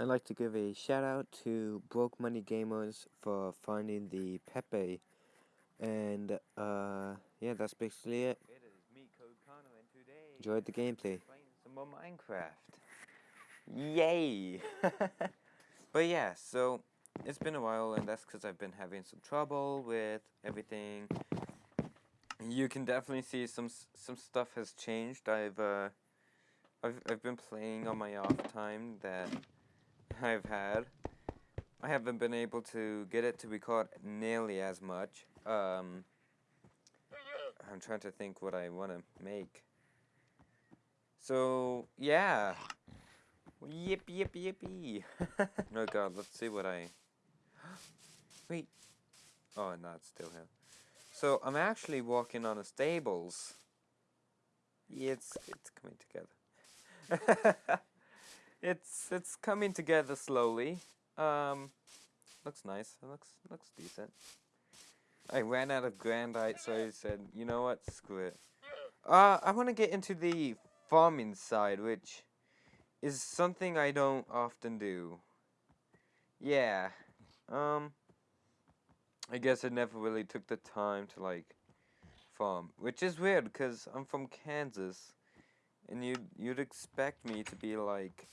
I'd like to give a shout out to Broke Money Gamers for finding the Pepe. And, uh, yeah, that's basically it. It is me, Code Connor, and today Enjoyed the gameplay. some more Minecraft. Yay! but yeah, so it's been a while, and that's because I've been having some trouble with everything. You can definitely see some some stuff has changed. I've uh, I've I've been playing on my off time that I've had. I haven't been able to get it to record nearly as much. Um, I'm trying to think what I want to make. So, yeah. Yip, yip, yippee. no, God, let's see what I... Wait. Oh, no, it's still here. So, I'm actually walking on a stables. Yeah, it's, it's coming together. it's, it's coming together slowly. Um, looks nice. It looks, looks decent. I ran out of Grandite, so I said, you know what, screw it. Uh, I want to get into the farming side, which is something I don't often do. Yeah, um, I guess I never really took the time to, like, farm. Which is weird, because I'm from Kansas, and you'd, you'd expect me to be like,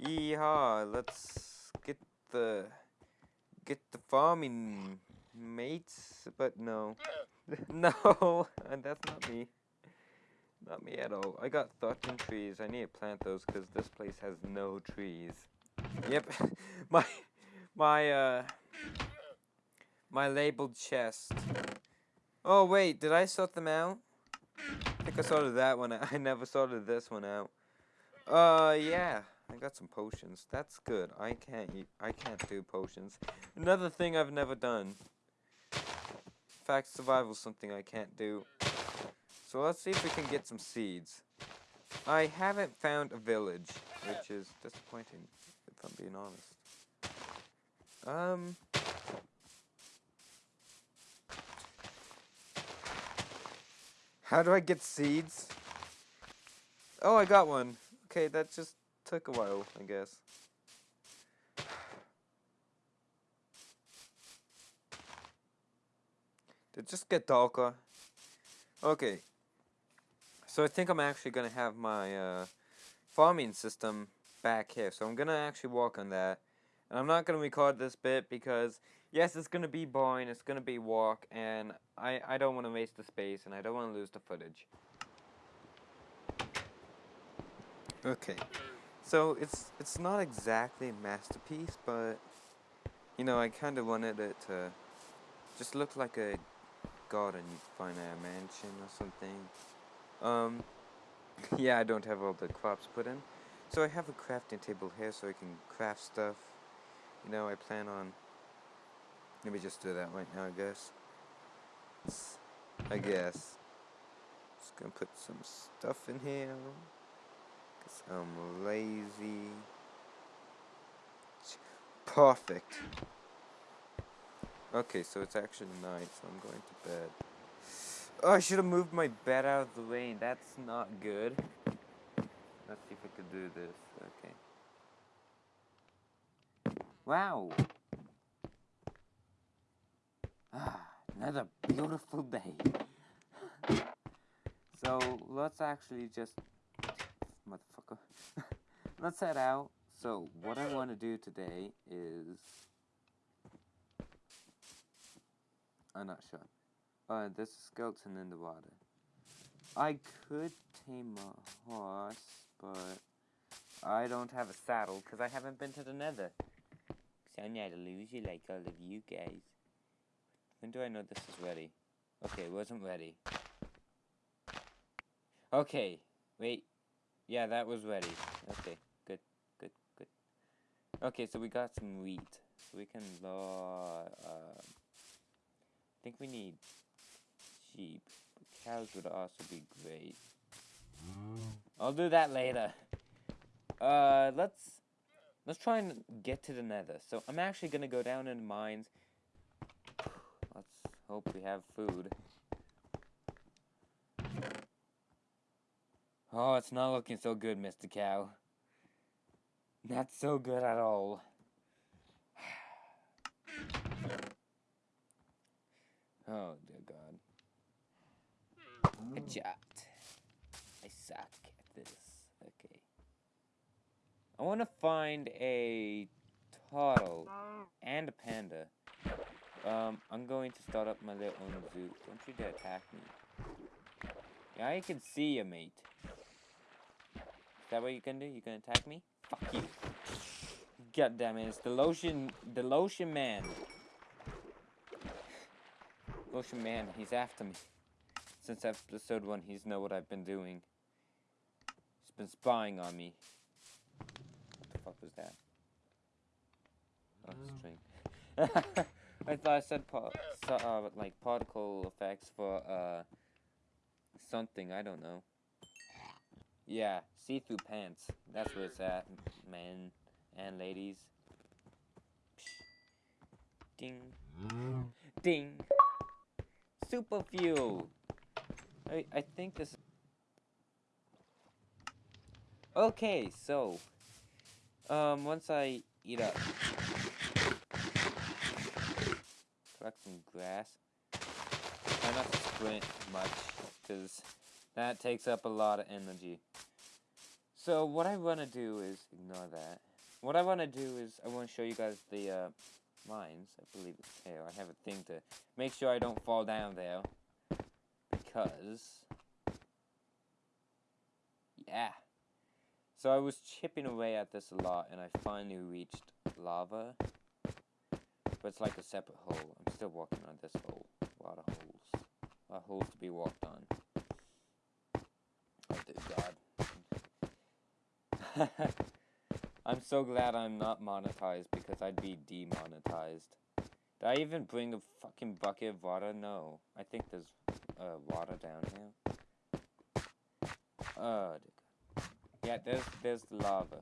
yeehaw, let's get the, get the farming mates, but no. no, and that's not me. Not me at all. I got 13 trees. I need to plant those because this place has no trees. Yep, my, my, uh, my labeled chest. Oh, wait, did I sort them out? I think I sorted that one out. I never sorted this one out. Uh, yeah. I got some potions. That's good. I can't eat, I can't do potions. Another thing I've never done fact, survival is something I can't do. So let's see if we can get some seeds. I haven't found a village, which is disappointing, if I'm being honest. Um... How do I get seeds? Oh, I got one. Okay, that just took a while, I guess. Did just get darker? Okay. So I think I'm actually going to have my uh, farming system back here. So I'm going to actually walk on that. And I'm not going to record this bit because, yes, it's going to be boring, it's going to be walk, and I, I don't want to waste the space, and I don't want to lose the footage. Okay. So it's it's not exactly a masterpiece, but, you know, I kind of wanted it to just look like a garden you'd find at a mansion or something. Um, yeah, I don't have all the crops put in. So I have a crafting table here so I can craft stuff. You know, I plan on... Let me just do that right now, I guess. I guess. Just gonna put some stuff in here. Cause I'm lazy. Perfect. Okay, so it's actually night, so I'm going to bed. Oh, I should have moved my bed out of the way. That's not good. Let's see if I could do this. Okay. Wow. Ah, another beautiful day. so, let's actually just... Motherfucker. let's head out. So, what I want to do today is... I'm not sure. Uh, there's a skeleton in the water. I could tame a horse, but I don't have a saddle because I haven't been to the nether. So I'm not a loser like all of you guys. When do I know this is ready? Okay, it wasn't ready. Okay, wait. Yeah, that was ready. Okay, good, good, good. Okay, so we got some wheat. So we can, uh, I think we need sheep. Cows would also be great. I'll do that later. Uh, let's let's try and get to the nether. So I'm actually gonna go down in mines. Let's hope we have food. Oh, it's not looking so good, Mr. Cow. Not so good at all. Oh dear God. Good job. I suck at this. Okay. I want to find a turtle and a panda. Um, I'm going to start up my little own zoo. Don't you dare attack me. I can see you, mate. Is that what you can do? You can attack me? Fuck you. God damn it, it's the lotion, the lotion man. Lotion man, he's after me. Since episode one, he's know what I've been doing. He's been spying on me. What the fuck was that? Oh, string. I thought I said uh, like particle effects for uh something. I don't know. Yeah, see-through pants. That's where it's at, men and ladies. Ding. Ding. Super fuel. I I think this. Okay, so um once I eat up, collect some grass. Try not to sprint much, cause that takes up a lot of energy. So what I want to do is ignore that. What I want to do is I want to show you guys the uh, mines. I believe it's here. I have a thing to make sure I don't fall down there. Because... Yeah. So I was chipping away at this a lot, and I finally reached lava. But it's like a separate hole. I'm still walking on this hole. A lot of holes. A lot of holes to be walked on. God. I'm so glad I'm not monetized because I'd be demonetized. Did I even bring a fucking bucket of water? No. I think there's uh, water down here. Oh, yeah, there's there's the lava.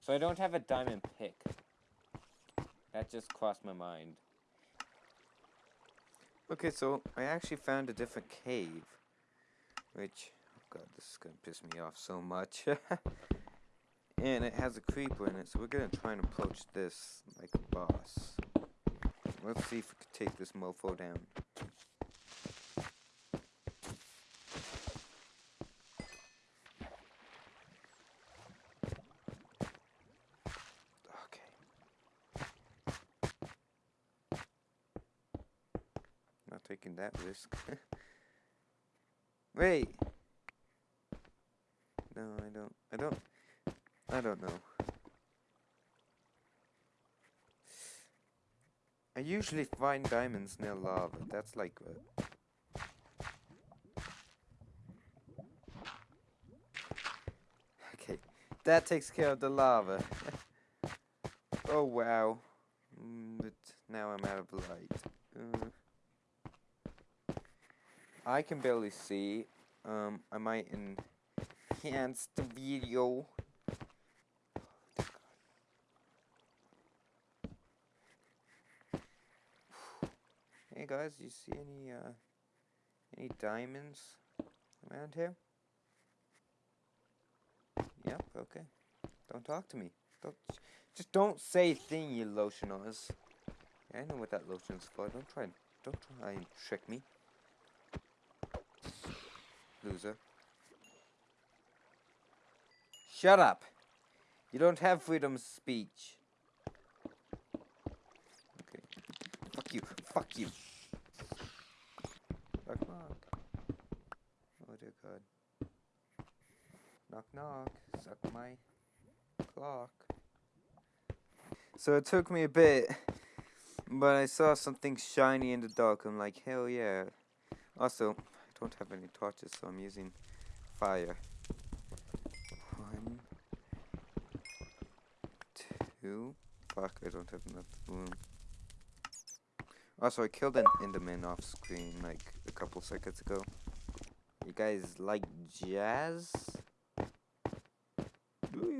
So I don't have a diamond pick. That just crossed my mind. Okay, so I actually found a different cave. Which, god, this is gonna piss me off so much. and it has a creeper in it, so we're gonna try and approach this like a boss. Let's see if we can take this mofo down. Okay. Not taking that risk. Wait! No, I don't. I don't. I don't know. I usually find diamonds near lava. That's like uh, Okay, that takes care of the lava. oh wow. Mm, but now I'm out of light. Uh, I can barely see. Um, I might enhance the video. Hey guys, you see any uh any diamonds around here? Yep, okay. Don't talk to me. Don't just don't say thing, you lotioners. Yeah, I know what that lotion's for. Don't try don't try and trick me. Loser. Shut up. You don't have freedom of speech. Okay. Fuck you. Fuck you. Knock knock. Oh dear god. Knock knock. Suck my clock. So it took me a bit, but I saw something shiny in the dark. I'm like, hell yeah. Also, I don't have any torches, so I'm using fire. One, two. Fuck, I don't have enough room. Also, I killed an Enderman off screen like a couple seconds ago. You guys like jazz?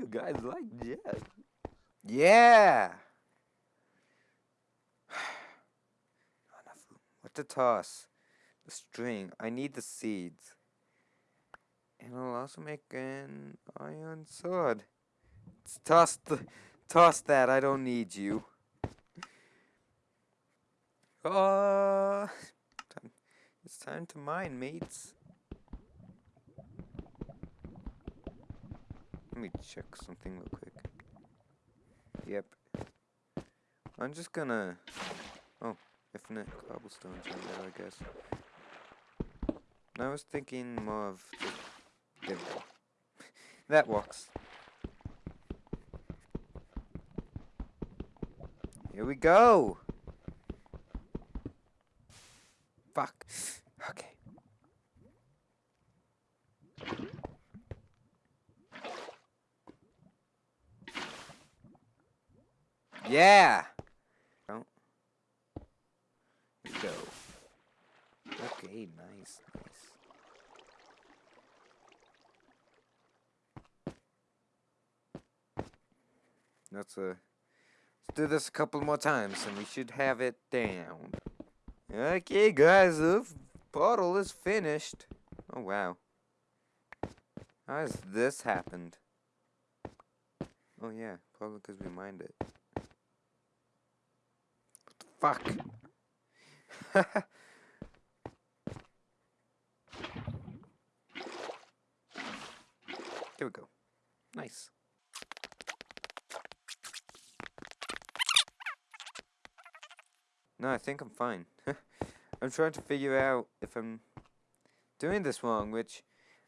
Guys like jazz? Yeah! What to toss? The string. I need the seeds. And I'll also make an iron sword. toss the, toss that. I don't need you. Oh, it's time to mine, mates. Let me check something real quick. Yep. I'm just gonna. Oh, infinite cobblestones right there, I guess. I was thinking more of. The, that works. Here we go. Fuck. Okay. Yeah. Oh. Go. Okay, nice, nice. Let's uh, let's do this a couple more times, and we should have it down. Okay, guys, the bottle is finished. Oh wow. How has this happened? Oh yeah, probably because we mined it. Fuck? There we go. Nice. No, I think I'm fine. I'm trying to figure out if I'm doing this wrong, which,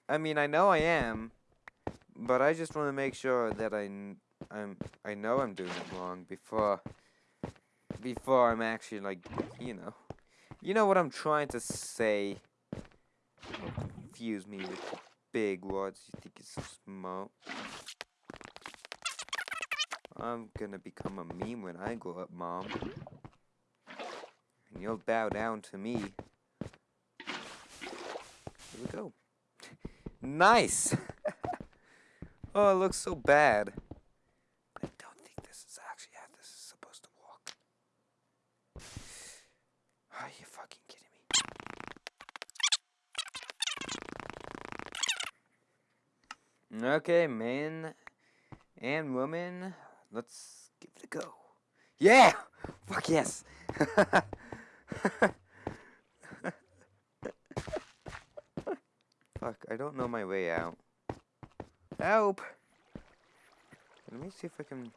I mean, I know I am, but I just want to make sure that I, I'm, I know I'm doing it wrong before, before I'm actually, like, you know, you know what I'm trying to say. Don't confuse me with big words you think it's small. I'm gonna become a meme when I grow up, Mom. And you'll bow down to me. Here we go. nice! oh, it looks so bad. I don't think this is actually how this is supposed to work. Are you fucking kidding me? Okay, man and woman, let's give it a go. Yeah! Fuck yes! Fuck, I don't know my way out. Help! Let me see if I can... It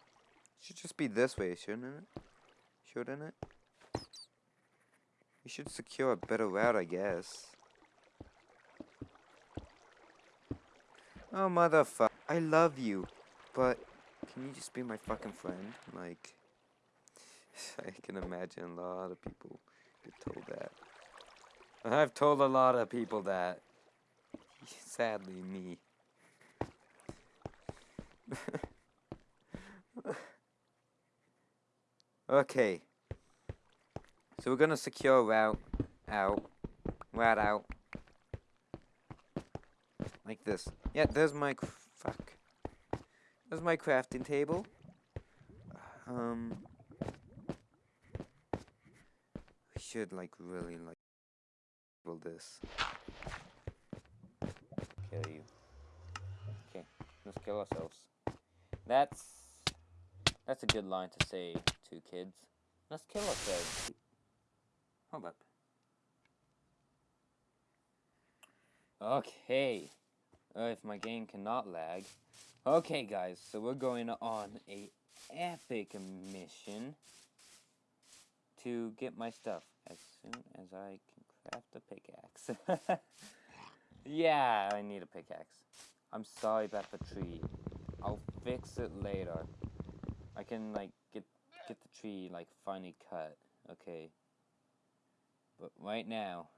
should just be this way, shouldn't it? Shouldn't it? We should secure a better route, I guess. Oh, motherfucker. I love you, but can you just be my fucking friend? Like, I can imagine a lot of people get told that. I've told a lot of people that. Sadly, me. okay. So we're gonna secure route out. Route out. Like this. Yeah, there's my fuck. There's my crafting table. Um we should like really like build this. Kill you. Okay, let's kill ourselves. That's that's a good line to say to kids. Let's kill ourselves. Hold up. Okay. Uh, if my game cannot lag. Okay, guys, so we're going on a epic mission to get my stuff as soon as I can craft a pickaxe. yeah, I need a pickaxe. I'm sorry about the tree. I'll fix it later. I can like get get the tree like finally cut. Okay. But right now,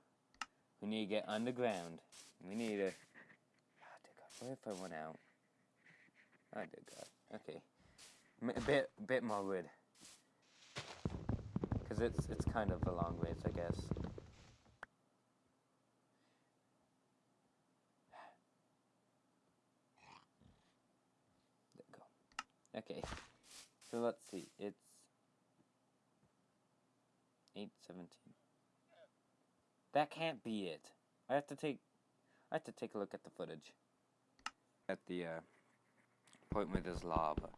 we need to get underground. We need to. What if I went out? I did that. Okay. A bit, bit more wood. Cause it's it's kind of a long ways, I guess. There we go. Okay. So let's see. It's eight seventeen. That can't be it. I have to take I have to take a look at the footage. At the uh point where there's lava.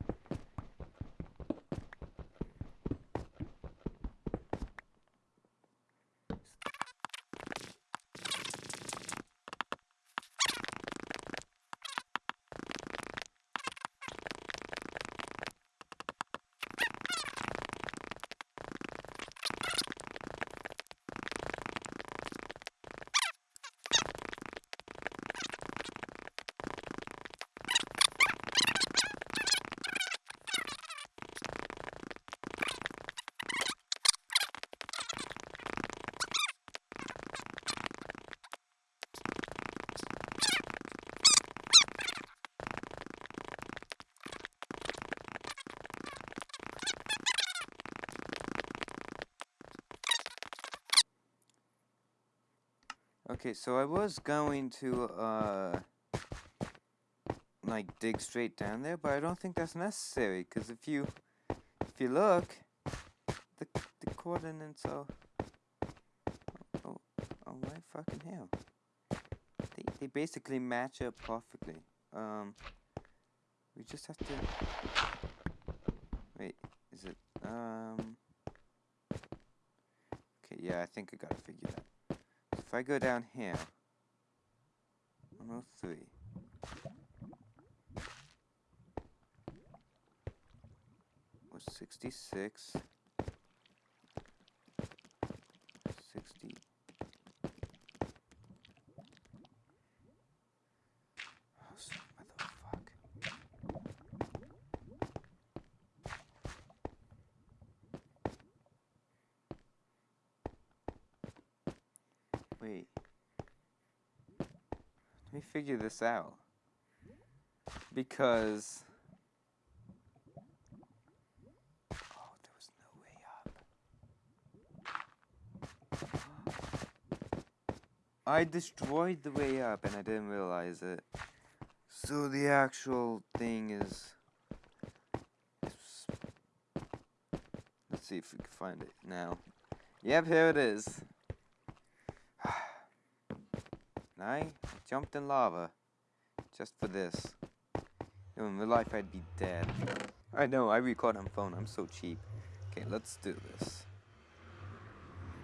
Okay, so I was going to, uh, like, dig straight down there, but I don't think that's necessary, because if you, if you look, the, the coordinates are, oh, oh my fucking hell. They, they basically match up perfectly. Um, we just have to, wait, is it, um, okay, yeah, I think I gotta figure that if I go down here, 103. Was 66. 60. Oh, son of a fuck. Wait. Let me figure this out. Because. Oh, there was no way up. I destroyed the way up and I didn't realize it. So the actual thing is. is- Let's see if we can find it now. Yep, here it is. I jumped in lava just for this. In real life, I'd be dead. I know, I record on phone. I'm so cheap. Okay, let's do this.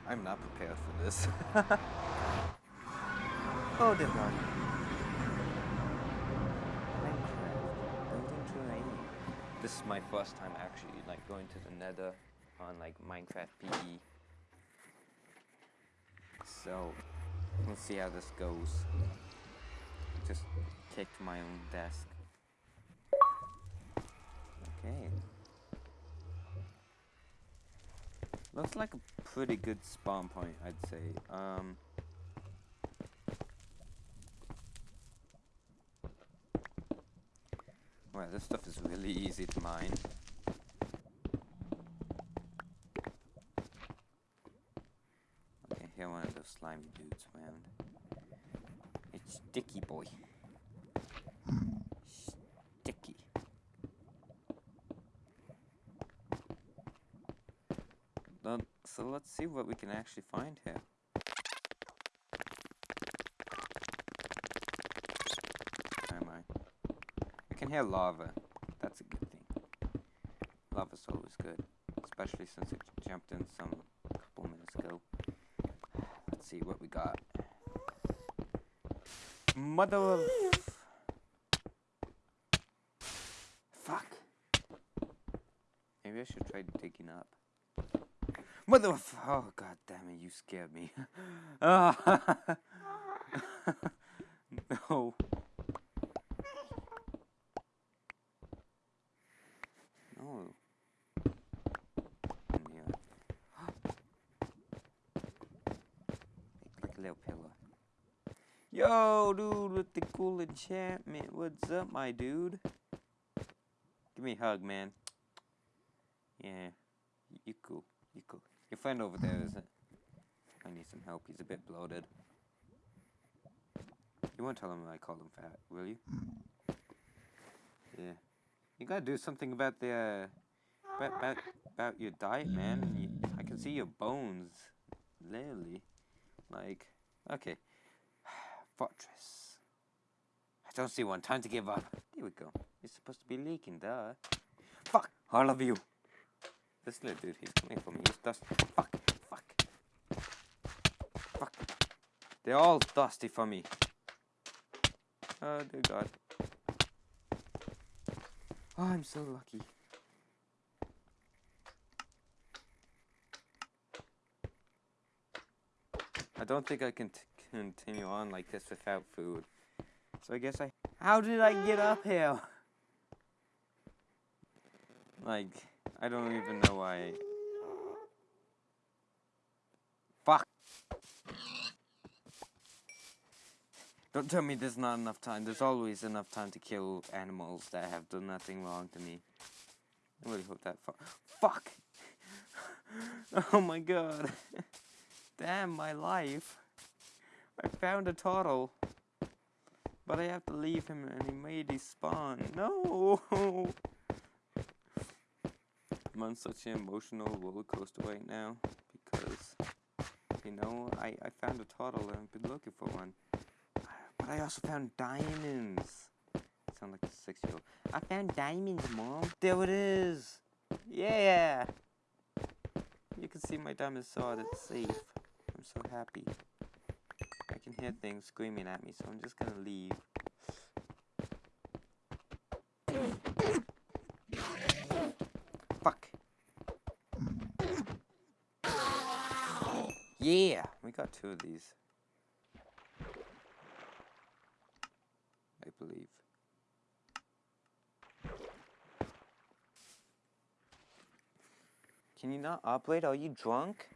I'm not prepared for this. oh, dear God. Building terrain. This is my first time actually like going to the Nether on like Minecraft PE. So Let's see how this goes. Just kicked my own desk. Okay. Looks like a pretty good spawn point, I'd say. Um. Well, this stuff is really easy to mine. Here one of those slimy dudes man. It's Sticky Boy. Sticky. So let's see what we can actually find here. Where am I? I can hear lava. That's a good thing. Lava's always good. Especially since it jumped in some couple minutes ago. Let's see what we got. Mother of... Fuck. Maybe I should try digging up. Mother of... Oh, god damn it, you scared me. Ah. no. No. In here. like a little pillow. Yo, dude, the cool enchantment. What's up, my dude? Give me a hug, man. Yeah, you cool. You cool. Your friend over there isn't. I need some help. He's a bit bloated. You won't tell him I called him fat, will you? Yeah. You gotta do something about the uh, about, about about your diet, man. You, I can see your bones, literally. Like, okay. Fortress. I don't see one. Time to give up. Here we go. It's supposed to be leaking, duh. Fuck! All of you! This little dude, he's coming for me. He's dust. Fuck! Fuck! Fuck! They're all dusty for me. Oh dear God. Oh, I'm so lucky. I don't think I can continue on like this without food. So I guess I. How did I get up here? Like, I don't even know why. Fuck! Don't tell me there's not enough time. There's always enough time to kill animals that have done nothing wrong to me. I really hope that. Fu- Fuck! oh my god. Damn my life. I found a turtle. But I have to leave him and he may his spawn. No! I'm on such an emotional roller coaster right now because, you know, I, I found a turtle and I've been looking for one. But I also found diamonds. sound like a six year old. I found diamonds, Mom. There it is. Yeah. You can see my diamond sword. It's safe. I'm so happy. I can hear things screaming at me, so I'm just gonna leave. Fuck. Yeah, we got two of these. I believe. Can you not operate? Are you drunk?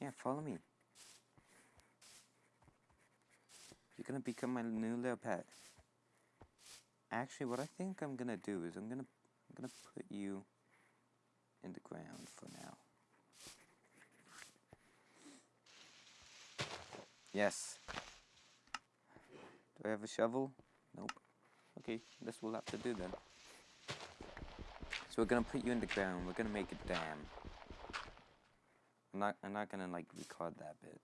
Yeah, follow me. You're gonna become my new little pet. Actually, what I think I'm gonna do is I'm gonna I'm gonna put you in the ground for now. Yes. Do I have a shovel? Nope. Okay, this will have to do then. So we're gonna put you in the ground. We're gonna make a dam. I'm not. I'm not gonna like record that bit.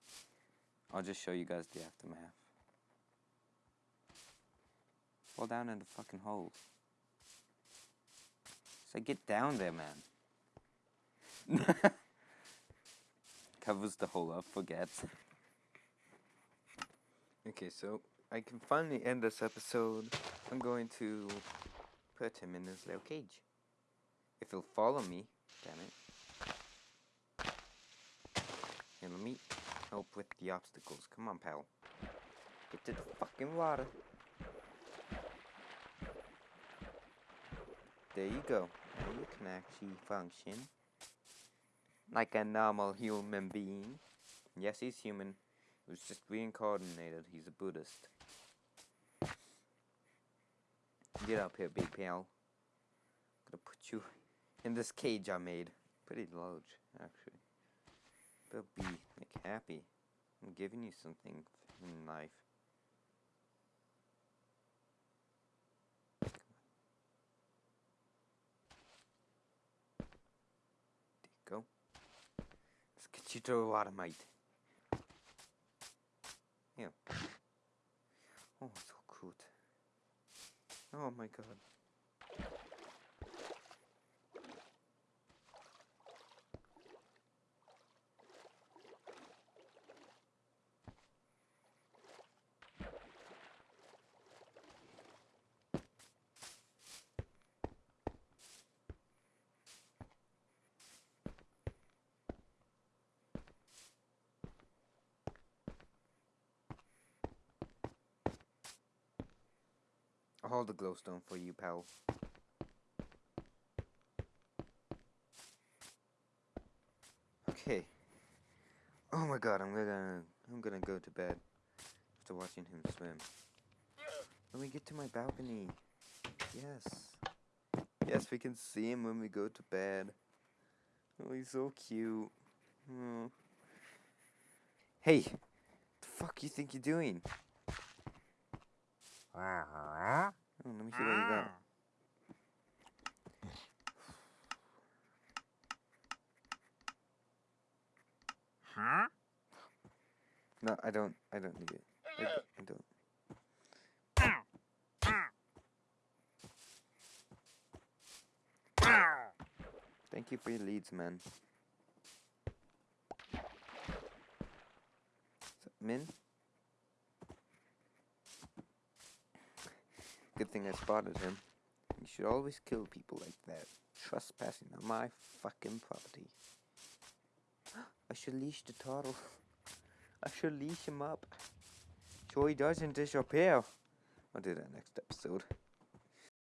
I'll just show you guys the aftermath. Fall down in the fucking hole. So get down there, man. Covers the hole up, forgets. Okay, so I can finally end this episode. I'm going to put him in his little cage. If he'll follow me, damn it. Here, let me help with the obstacles. Come on, pal. Get to the fucking water. There you go. Now you can actually function like a normal human being. Yes, he's human. He was just reincarnated. He's a Buddhist. Get up here, big pal. gonna put you in this cage I made. Pretty large, actually. But be like happy. I'm giving you something in life. There you go. Let's a lot of mate. Yeah. Oh, so cute. Oh my god. I'll hold the glowstone for you, pal. Okay. Oh my god, I'm gonna I'm gonna go to bed after watching him swim. Let me get to my balcony. Yes. Yes, we can see him when we go to bed. Oh, he's so cute. Oh. Hey, the fuck you think you're doing? Oh, let me see what you got. Huh? No, I don't. I don't need it. I, I don't. Thank you for your leads, man. Min? Good thing I spotted him. You should always kill people like that. Trespassing on my fucking property. I should leash the turtle. I should leash him up. So he doesn't disappear. I'll do that next episode.